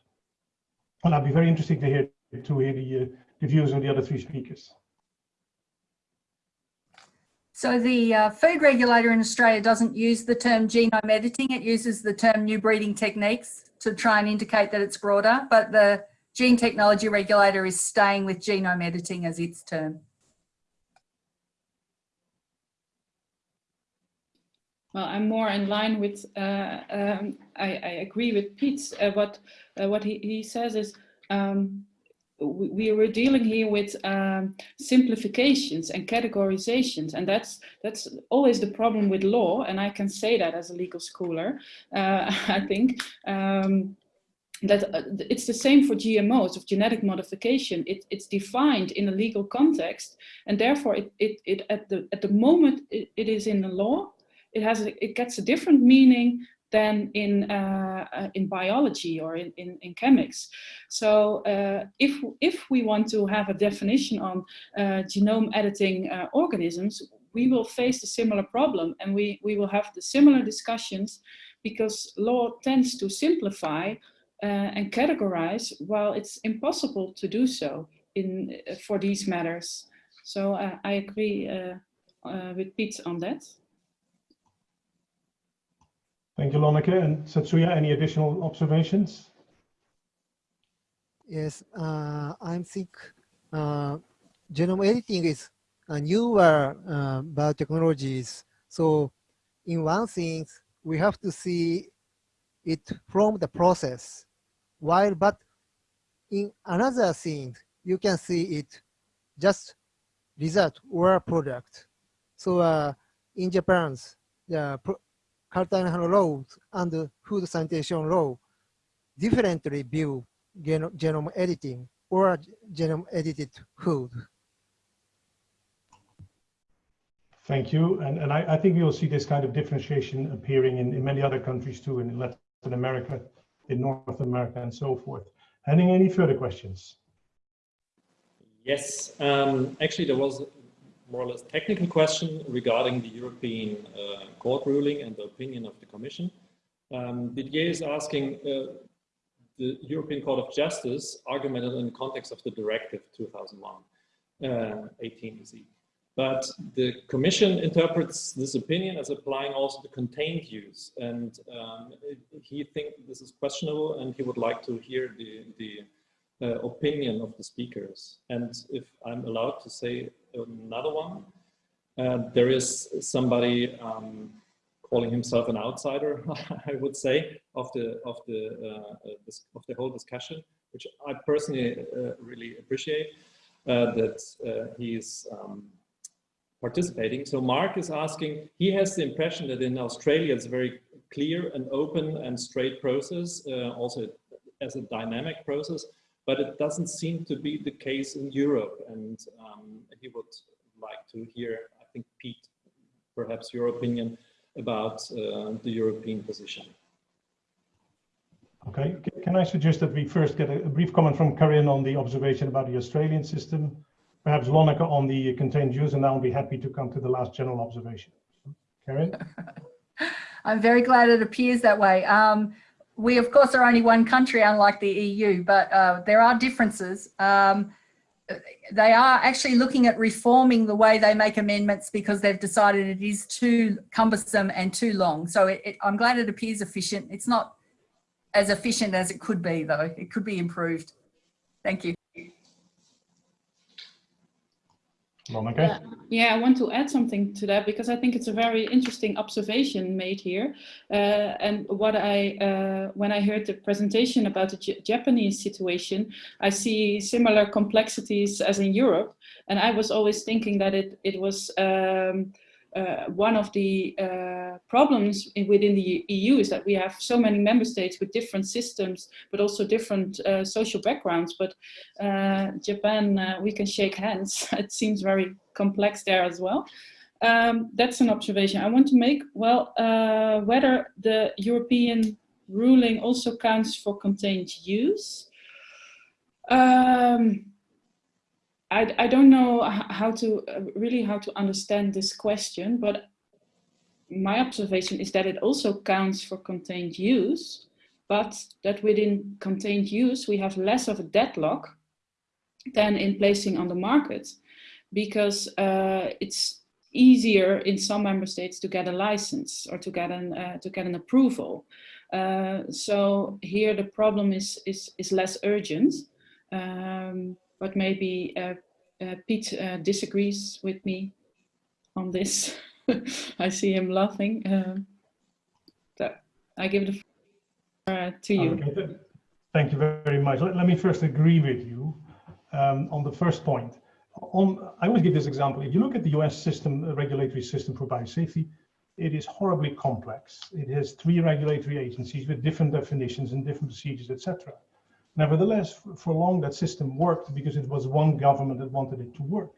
And I'd be very interested to hear to hear the uh, the views of the other three speakers. So the uh, food regulator in Australia doesn't use the term genome editing, it uses the term new breeding techniques to try and indicate that it's broader, but the gene technology regulator is staying with genome editing as its term. Well, I'm more in line with, uh, um, I, I, agree with Piet. Uh, what, uh, what he, he says is um, we were dealing here with um, simplifications and categorizations and that's that's always the problem with law and I can say that as a legal schooler uh, I think um, that uh, it's the same for GMOs of genetic modification. It, it's defined in a legal context and therefore it, it, it at the at the moment it, it is in the law. It has a, it gets a different meaning than in, uh, uh, in biology or in, in, in chemics. So uh, if, if we want to have a definition on uh, genome editing uh, organisms, we will face a similar problem and we, we will have the similar discussions because law tends to simplify uh, and categorize while it's impossible to do so in, for these matters. So I agree with Piet on that. Thank you, Lonneke. And Tetsuya, any additional observations? Yes, uh, I think uh, genome editing is a newer uh, biotechnologies. So in one thing, we have to see it from the process. While, but in another thing, you can see it just result or product. So uh, in Japan, the Carter law and food sanitation law differently view genome, genome editing or genome edited food. Thank you. And, and I, I think you'll see this kind of differentiation appearing in, in many other countries too, in Latin America, in North America, and so forth. Henning, any further questions? Yes, um, actually there was more or less technical question regarding the European uh, court ruling and the opinion of the Commission. Um, Didier is asking, uh, the European Court of Justice argumented in the context of the Directive 2001, uh, 18 EC. But the Commission interprets this opinion as applying also the contained use. And um, he thinks this is questionable and he would like to hear the, the uh, opinion of the speakers. And if I'm allowed to say another one, uh, there is somebody um, calling himself an outsider, I would say, of the of the uh, uh this, of the whole discussion, which I personally uh, really appreciate uh, that he's um, participating. So Mark is asking, he has the impression that in Australia it's a very clear and open and straight process, also as a dynamic process but it doesn't seem to be the case in Europe. And um, he would like to hear, I think, Piet, perhaps your opinion about uh, the European position. Okay, can I suggest that we first get a, brief comment from Karinne on the observation about the Australian system, perhaps Lonneke on the contained use, and I'll be happy to come to the last general observation. Karinne? I'm very glad it appears that way. Um, we of course are only one country unlike the EU, but uh, there are differences. Um, they are actually looking at reforming the way they make amendments because they've decided it is too cumbersome and too long. So it, it, I'm glad it appears efficient. It's not as efficient as it could be though. It could be improved. Thank you. Yeah, yeah, I want to add something to that because I think it's a very interesting observation made here. Uh, and what I, uh, when I heard the presentation about the J Japanese situation, I see similar complexities as in Europe. And I was always thinking that it, it was um, uh, one of the uh, problems in, within the EU is that we have so many member states with different systems, but also different uh, social backgrounds. But uh, Japan, uh, we can shake hands. it seems very complex there as well. Um, that's an observation I want to make. Well, uh, whether the European ruling also counts for contained use. Um, I, I don't know how to uh, really how to understand this question, but my observation is that it also counts for contained use, but that within contained use, we have less of a deadlock than in placing on the market because uh, it's easier in some member states to get a license or to get an, uh, to get an approval. Uh, so here the problem is, is, is less urgent. Um, but maybe uh, uh, Piet uh, disagrees with me on this. I see him laughing. that I give the floor to you. Okay. Thank you very much. Let, let me first agree with you um, on the first point. On, I always give this example. If you look at the US system, regulatory system for biosafety, it is horribly complex. It has three regulatory agencies with different definitions and different procedures, etc. Nevertheless, for long that system worked because it was one government that wanted it to work.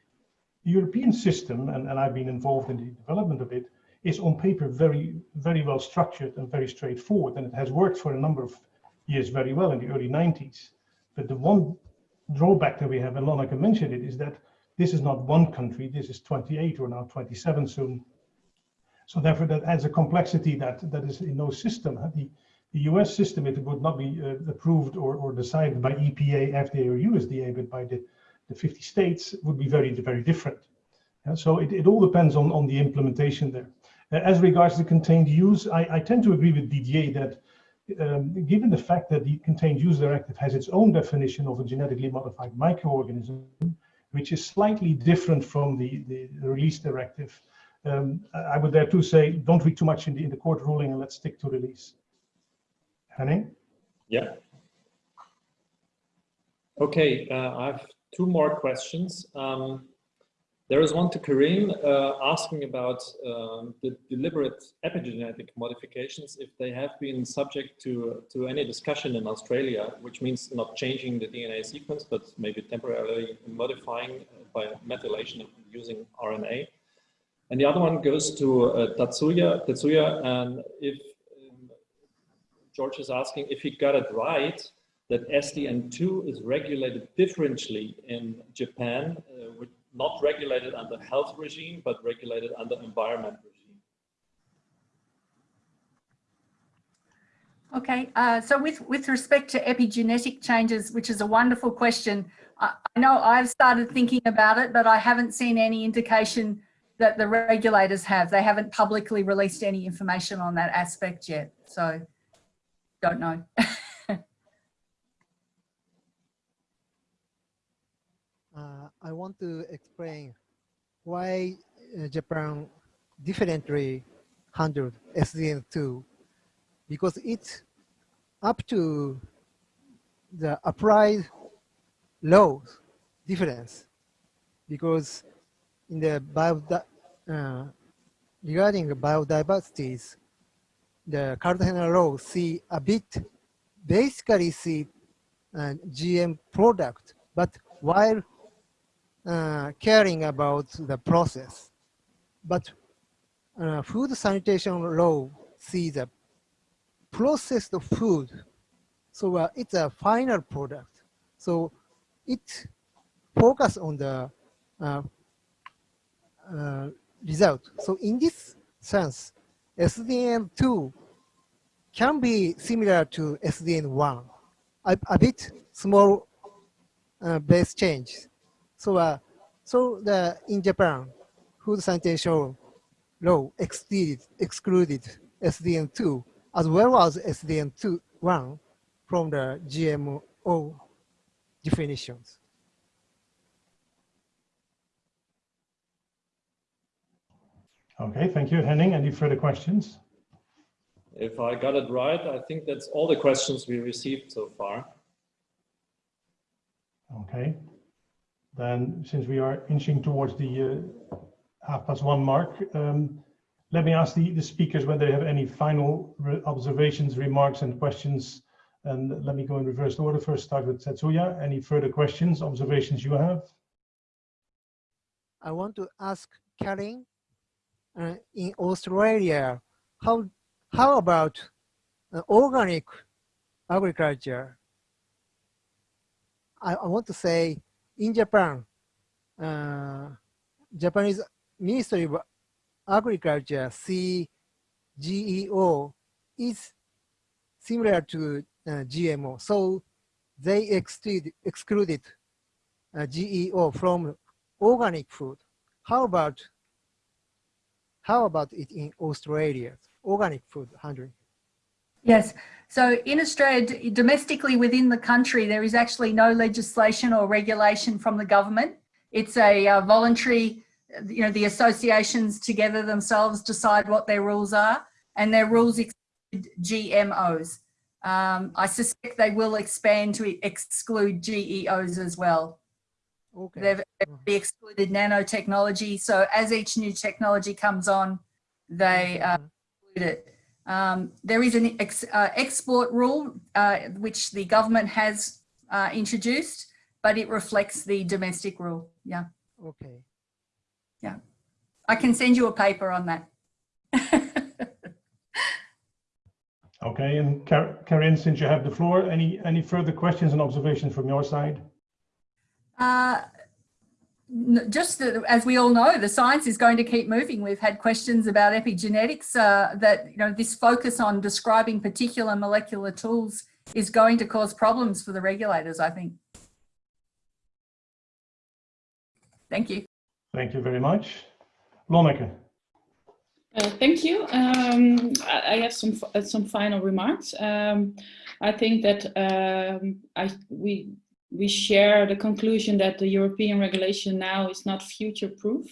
The European system, and, and I've been involved in the development of it, is on paper very, very well structured and very straightforward. And it has worked for a number of years very well in the early 90s. But the one drawback that we have, and Lonneke mentioned it, is that this is not one country, this is 28 or now 27 soon. So therefore that adds a complexity that, that is in no system. The, the US system, it would not be uh, approved or, or decided by EPA, FDA, or USDA, but by the, the 50 states would be very, very different. so it, it all depends on, on the implementation there. Uh, As regards the contained use, I, I tend to agree with Didier that um, given the fact that the contained use directive has its own definition of a genetically modified microorganism, which is slightly different from the, the release directive, um, I would dare to say, don't read too much in the, in the court ruling and let's stick to release. Henning? Yeah. Okay, uh, I have two more questions. Um, there is one to Karinne uh, asking about um, the deliberate epigenetic modifications, if they have been subject to, to any discussion in Australia, which means not changing the DNA sequence, but maybe temporarily modifying by methylation using RNA. And the other one goes to uh, Tatsuya, Tetsuya, and if George is asking if he got it right, that SDN2 is regulated differently in Japan, uh, not regulated under health regime, but regulated under environment regime. Okay, uh, so with, with respect to epigenetic changes, which is a wonderful question, I, I know I've started thinking about it, but I haven't seen any indication that the regulators have. They haven't publicly released any information on that aspect yet, so don't know. Uh, I want to explain why uh, Japan differently handled SDN2 because it's up to the applied laws difference because in the bio uh, regarding biodiversities the Cartagena law see a bit basically see uh, GM product but while uh, caring about the process. But uh, food sanitation law sees the processed food. So uh, it's a final product. So it focus on the uh, uh, result. So in this sense, SDN2 can be similar to SDN1, a, a bit small uh, base change. So, uh, so the in Japan, food sanitation law excluded, excluded SDN2 as well as SDN2 one from the GMO definitions. Okay, thank you. Henning, any further questions? If I got it right, I think that's all the questions we received so far. Okay. Then since we are inching towards the uh, half past one mark, um, let me ask the, the speakers whether they have any final re observations, remarks and questions. And let me go in reverse order. First start with Tetsuya. Any further questions, observations you have? I want to ask Karinne, uh, in Australia, how, how about uh, organic agriculture? I, I want to say in Japan, uh, Japanese Ministry of Agriculture, CGEO, is similar to uh, GMO. So they exclude, excluded uh, GEO from organic food. How about how about it in Australia? Organic food handling. Yes. So in Australia, domestically within the country, there is actually no legislation or regulation from the government. It's a uh, voluntary, you know, the associations together themselves decide what their rules are and their rules exclude GMOs. Um, I suspect they will expand to exclude GEOs as well. Okay. They've they've excluded nanotechnology. So as each new technology comes on, they uh, exclude it. Um, there is an ex, uh, export rule, uh, which the government has uh, introduced, but it reflects the domestic rule. Yeah. Okay. Yeah. I can send you a paper on that. Okay, and Kar Karinne, since you have the floor, any, any further questions and observations from your side? Uh, just that, as we all know, the science is going to keep moving. We've had questions about epigenetics uh, that, you know, this focus on describing particular molecular tools is going to cause problems for the regulators, I think. Thank you. Thank you very much. Lonneke. Uh, thank you. Um, I, I, have some uh, some final remarks. Um, I think that um, I, we we share the conclusion that the European regulation now is not future-proof,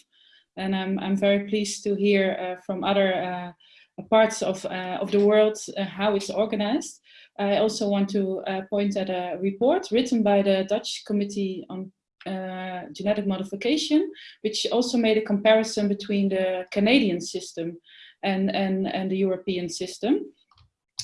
and I'm I'm very pleased to hear uh, from other uh, parts of uh, of the world uh, how it's organized. I also want to point at a report written by the Dutch Committee on uh, genetic modification, which also made a comparison between the Canadian system and, and, and the European system.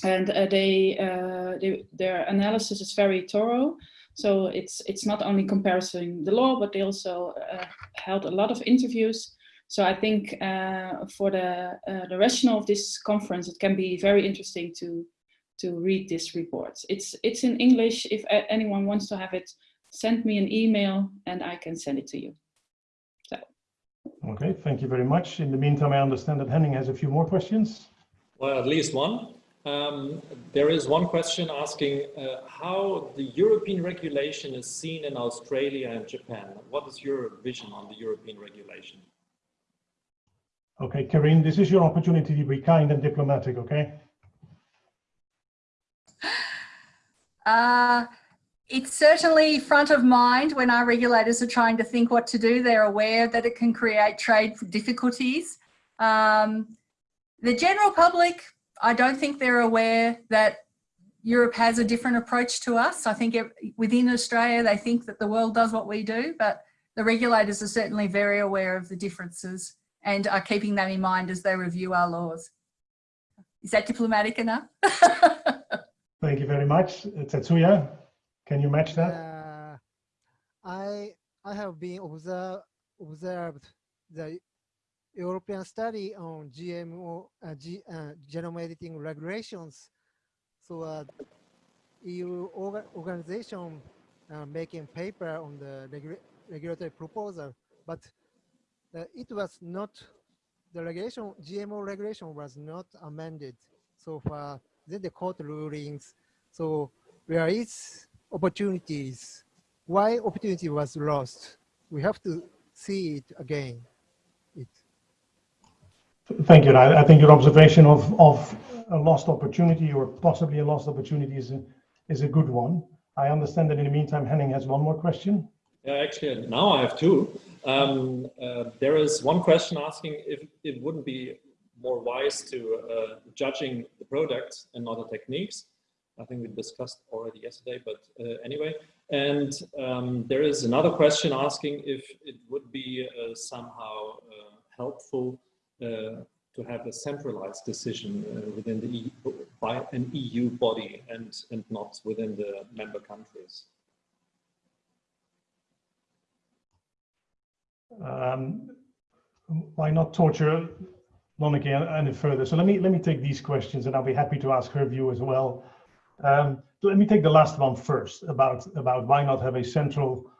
And uh, they, uh, they, their analysis is very thorough. So it's, it's not only comparing the law, but they also uh, held a lot of interviews. So I think uh, for the, uh, the rationale of this conference, it can be very interesting to, to read this report. It's, it's in English if anyone wants to have it send me an email and I can send it to you. So. Okay, thank you very much. In the meantime, I understand that Henning has a few more questions. Well, at least one. Um, there is one question asking uh, how the European regulation is seen in Australia and Japan. What is your vision on the European regulation? Okay, Karinne, this is your opportunity to be kind and diplomatic, okay? Uh, it's certainly front of mind when our regulators are trying to think what to do. They're aware that it can create trade difficulties. Um, the general public, I don't think they're aware that Europe has a different approach to us. I think it, within Australia, they think that the world does what we do, but the regulators are certainly very aware of the differences and are keeping that in mind as they review our laws. Is that diplomatic enough? Thank you very much. Tetsuya? Can you match that? Uh, I I have been observe, observed the European study on GMO uh, G, uh, genome editing regulations. So uh, EU orga organization uh, making paper on the regu regulatory proposal, but uh, it was not the regulation GMO regulation was not amended so far. Then the court rulings. So where is opportunities. Why opportunity was lost? We have to see it again. Thank you. I, I think your observation of, of a lost opportunity or possibly a lost opportunity is a, is a good one. I understand that in the meantime, Henning has one more question. Yeah, actually, now I have two. Um, uh, there is one question asking if it wouldn't be more wise to uh, judging the products and not the techniques. I think we discussed already yesterday, but uh, anyway. And um, there is another question asking if it would be uh, somehow uh, helpful to have a centralized decision uh, within the EU, by an EU body and, and not within the member countries. Um, why not torture Lonneke any further? So let me let me take these questions, and I'll be happy to ask her view as well. Um, let me take the last one first about, about why not have a central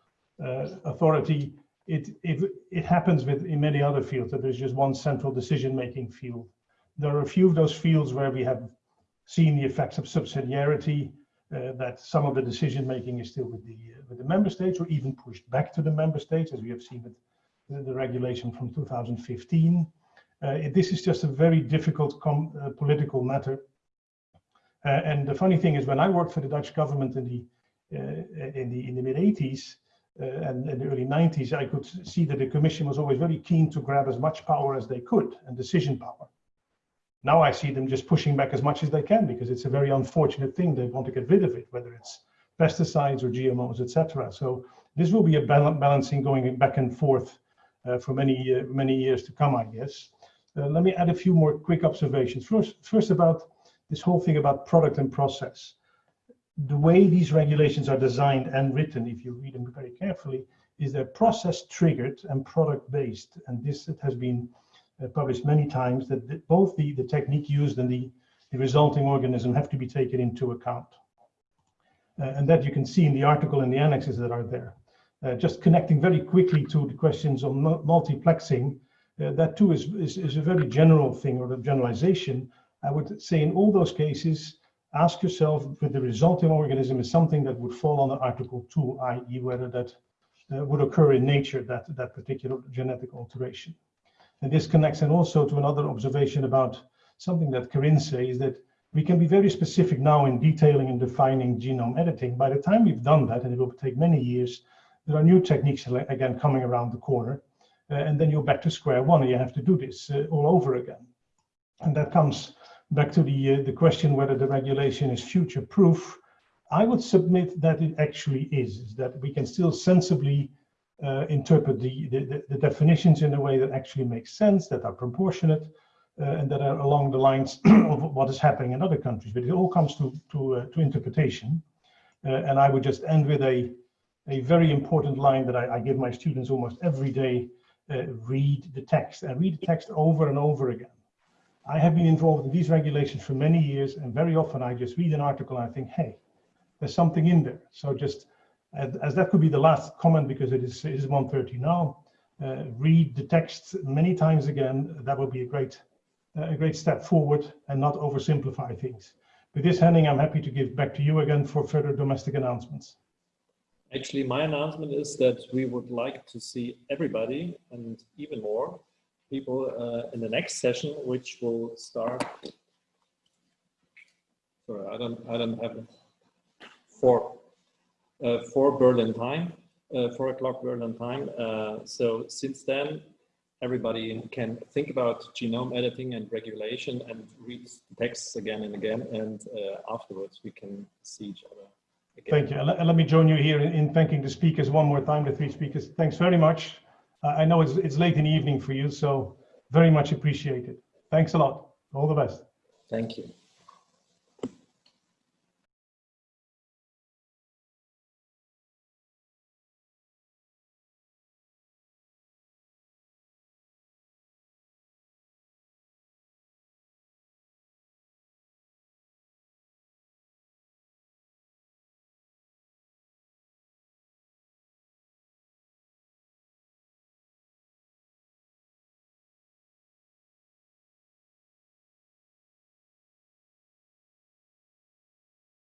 uh, authority. It, it, it happens with in many other fields that there's just one central decision-making field. There are a few of those fields where we have seen the effects of subsidiarity, uh, that some of the decision-making is still with the, uh, with the member states or even pushed back to the member states, as we have seen with the, regulation from 2015. Uh, it, this is just a very difficult uh, political matter uh, and the funny thing is, when I worked for the Dutch government in the uh, in the in the mid 80s uh, and in the early 90s, I could see that the Commission was always very keen to grab as much power as they could and decision power. Now I see them just pushing back as much as they can because it's a very unfortunate thing. They want to get rid of it, whether it's pesticides or GMOs, etc. So this will be a balancing going back and forth uh, for many uh, many years to come, I guess. Uh, let me add a few more quick observations. First, first about this whole thing about product and process. The way these regulations are designed and written, if you read them very carefully, is they're process triggered and product based. And this has been uh, published many times that the, both the, the technique used and the, the resulting organism have to be taken into account. Uh, and that you can see in the article and the annexes that are there. Uh, just connecting very quickly to the questions on multiplexing, uh, that too is, is, is, a very general thing or a generalization, I would say in all those cases, ask yourself if the resulting organism is something that would fall under Article 2, i.e. whether that uh, would occur in nature, that, that particular genetic alteration. And this connects and also to another observation about something that Karinne says that we can be very specific now in detailing and defining genome editing. By the time we've done that, and it will take many years, there are new techniques again coming around the corner. Uh, and then you're back to square one and you have to do this uh, all over again. And that comes back to the, uh, the question whether the regulation is future proof. I would submit that it actually is, is that we can still sensibly uh, interpret the, the, the, definitions in a way that actually makes sense, that are proportionate, uh, and that are along the lines of what is happening in other countries. But it all comes to, to, uh, to interpretation. and I would just end with a, a very important line that I, I give my students almost every day, read the text, and read the text over and over again. I have been involved in these regulations for many years, and very often I just read an article and I think, hey, there's something in there. So just as, that could be the last comment because it is, it is 1.30 now, uh, read the text many times again. That would be a great, a great step forward and not oversimplify things. With this, Henning, I'm happy to give back to you again for further domestic announcements. Actually, my announcement is that we would like to see everybody and even more people uh, in the next session, which will start. Sorry, I don't, I don't have it four, uh, four Berlin time, uh, four o'clock Berlin time. So since then, everybody can think about genome editing and regulation and read texts again and again. And uh, afterwards, we can see each other. Again. Thank you. And let me join you here in, thanking the speakers one more time, the three speakers. Thanks very much. I know it's, it's late in the evening for you, so very much appreciated. Thanks a lot. All the best. Thank you.